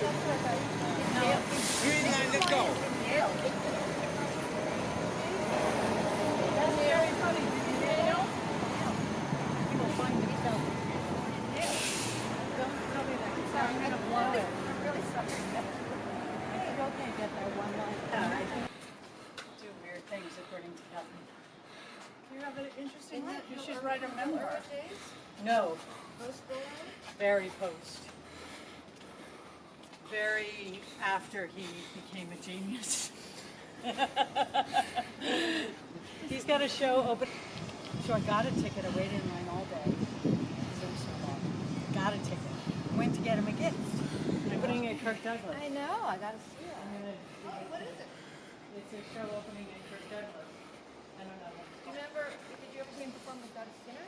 Green line, let's go. Can't get that one line. Do weird things according to Kelly. You have an interesting. You should write a memoir. No. Very post. Very after he became a genius. He's got a show open. So I got a ticket. I waited in line all day. Because it was so long. Got a ticket. Went to get him a gift. I'm putting it at Kirk Douglas. I know, I gotta see it. I'm gonna. What is it? It's a show opening in Kirk Douglas. I don't know. Do you remember, did you ever see him perform with Doug Skinner?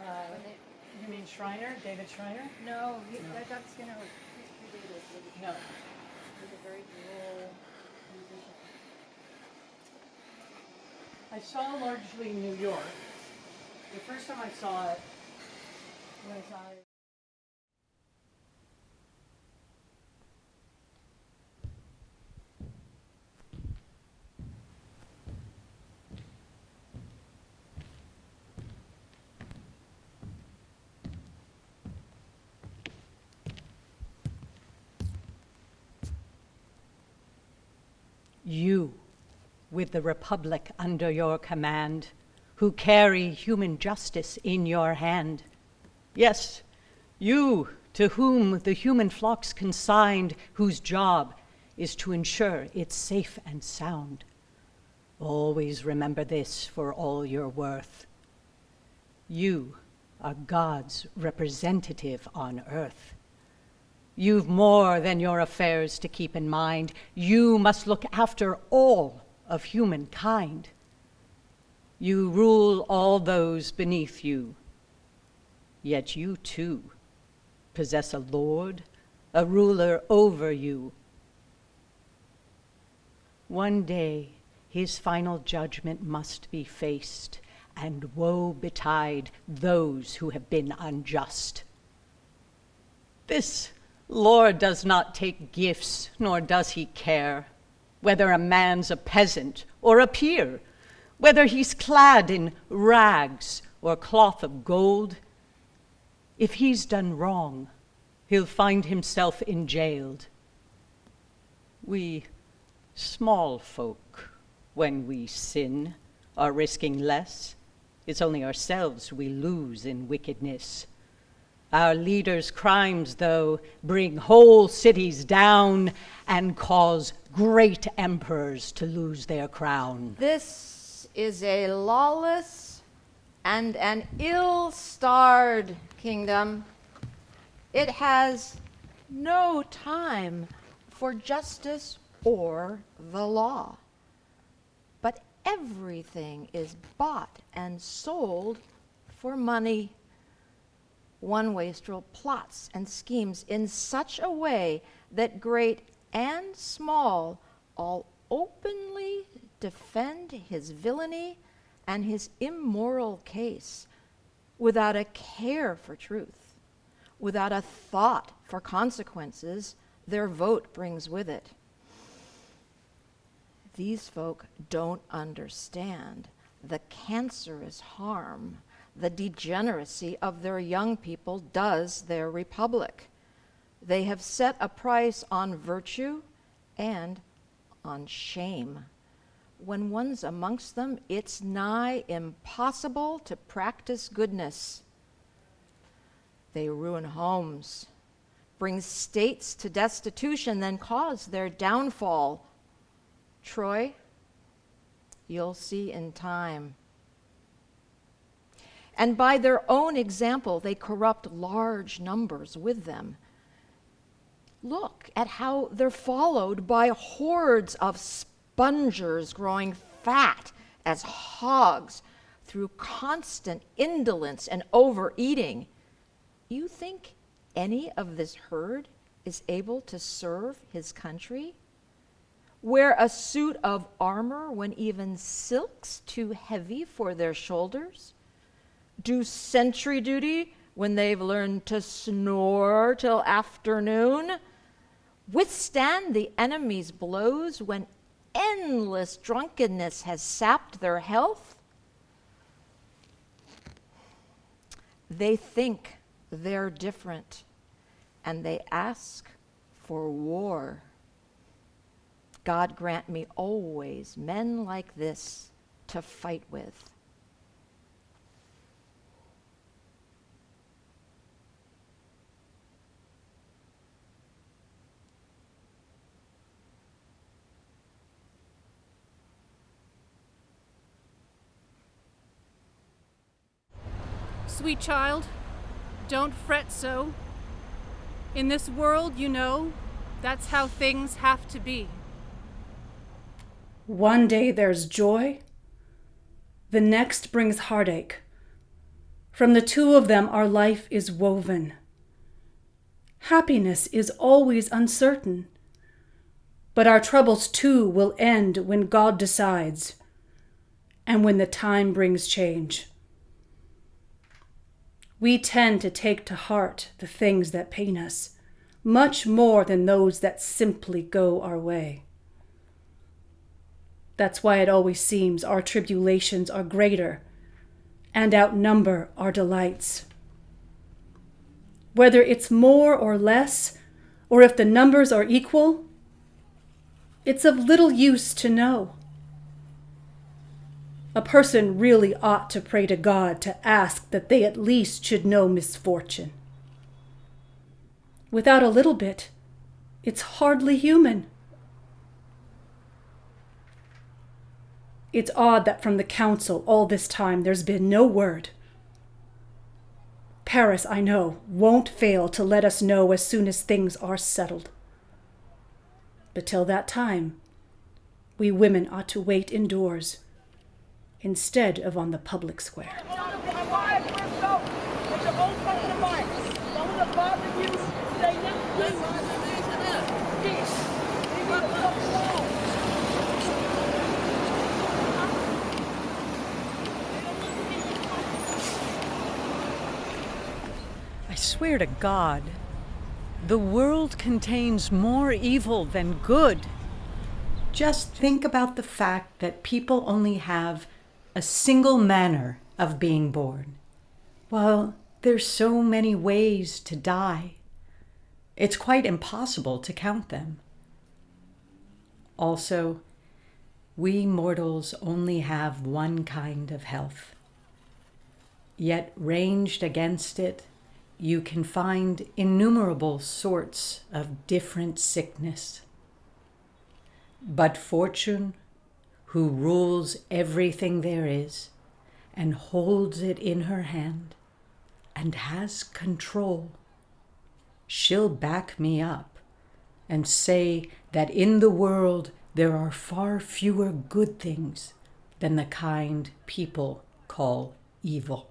Uh, they, you mean Shiner, David Shiner? no, he, that Doug Skinner was, he's predated, he was- No. he was a very droll musician. I saw largely New York. The first time I saw it was I. You, with the Republic under your command, who carry human justice in your hand. Yes, you, to whom the human flock's consigned, whose job is to ensure it's safe and sound. Always remember this for all your worth. You are God's representative on earth. You've more than your affairs to keep in mind. You must look after all of humankind. You rule all those beneath you. Yet you too possess a Lord, a ruler over you. One day his final judgment must be faced, and woe betide those who have been unjust. This Lord does not take gifts, nor does he care whether a man's a peasant or a peer, whether he's clad in rags or cloth of gold. If he's done wrong, he'll find himself enjailed. We small folk, when we sin, are risking less. It's only ourselves we lose in wickedness. Our leaders' crimes, though, bring whole cities down and cause great emperors to lose their crown. This is a lawless and an ill starred kingdom. It has no time for justice or the law. But everything is bought and sold for money. One wastrel plots and schemes in such a way that great and small all openly defend his villainy and his immoral case without a care for truth, without a thought for consequences their vote brings with it. These folk don't understand the cancerous harm the degeneracy of their young people does their republic. They have set a price on virtue and on shame. When one's amongst them, it's nigh impossible to practice goodness. They ruin homes, bring states to destitution, then cause their downfall. Troy, you'll see in time. And by their own example, they corrupt large numbers with them. Look at how they're followed by hordes of spongers growing fat as hogs through constant indolence and overeating. You think any of this herd is able to serve his country? Wear a suit of armor when even silk's too heavy for their shoulders? Do sentry duty when they've learned to snore till afternoon? withstand the enemy's blows when endless drunkenness has sapped their health? They think they're different and they ask for war. God grant me always men like this to fight with. Sweet child, don't fret so. In this world, you know, that's how things have to be. One day there's joy, the next brings heartache. From the two of them, our life is woven. Happiness is always uncertain, but our troubles too will end when God decides and when the time brings change. We tend to take to heart the things that pain us much more than those that simply go our way. That's why it always seems our tribulations are greater and outnumber our delights. Whether it's more or less, or if the numbers are equal, it's of little use to know. A person really ought to pray to God to ask that they at least should know misfortune. Without a little bit, it's hardly human. It's odd that from the council all this time there's been no word. Paris, I know, won't fail to let us know as soon as things are settled. But till that time, we women ought to wait indoors instead of on the public square. I swear to God, the world contains more evil than good. Just think about the fact that people only have a single manner of being born. while there's so many ways to die. It's quite impossible to count them. Also, we mortals only have one kind of health. Yet, ranged against it, you can find innumerable sorts of different sickness. But fortune, who rules everything there is and holds it in her hand and has control, she'll back me up and say that in the world there are far fewer good things than the kind people call evil.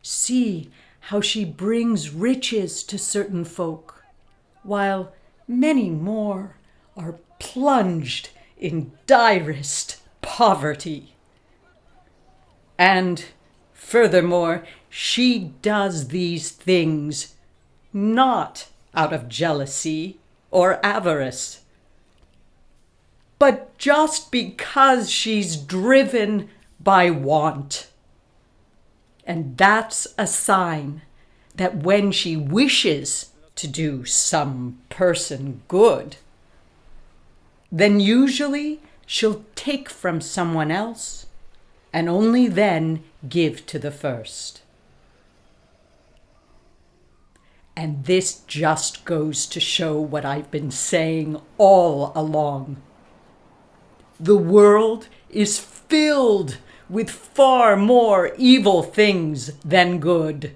See how she brings riches to certain folk, while many more are plunged in direst poverty. And furthermore, she does these things not out of jealousy or avarice, but just because she's driven by want. And that's a sign that when she wishes to do some person good, then usually she'll take from someone else and only then give to the first. And this just goes to show what I've been saying all along. The world is filled with far more evil things than good.